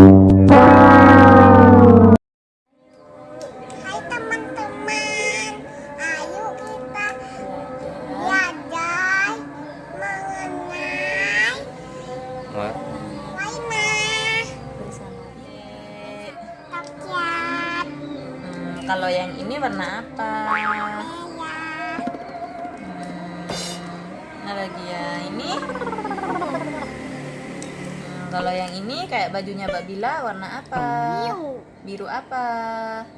kalau yang ini warna apa? merah. Hmm, mana lagi ya? Ini? Kalau yang ini kayak bajunya Mbak Bila warna apa? Biru, Biru apa?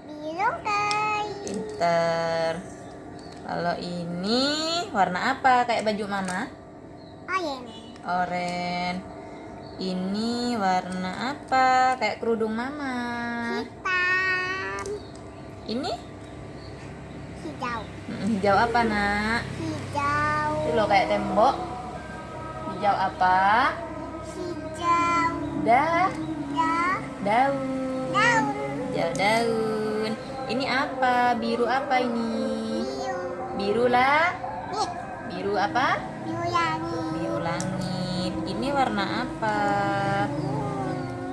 biru guys. Pinter. Kalau ini warna apa? Kayak baju mama? Orange, Oren. Ini warna apa? Kayak kerudung mama. hitam, Ini hijau, hijau apa nak? hijau, Itu loh kayak tembok. Hijau apa? Hijau, Dah, dah, daun. daun, Hijau daun. Ini apa? Biru apa ini? biru, Biru lah. Biru apa? biru langit, Biru langit. Ini warna apa?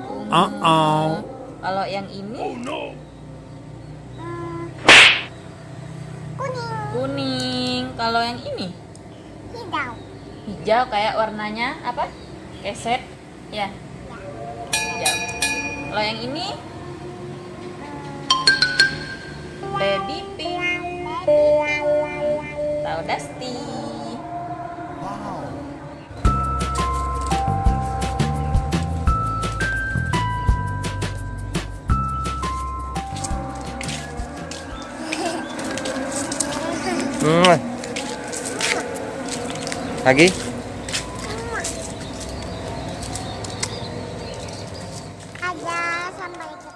Ungu. Uh-oh. Kalau yang ini Hmm. kuning, kuning. Kalau yang ini hijau, hijau kayak warnanya apa? Keset. Ya, hijau. Kalau yang ini baby pink. Tahu Dusty. Hmm. Lagi? aja. Sampai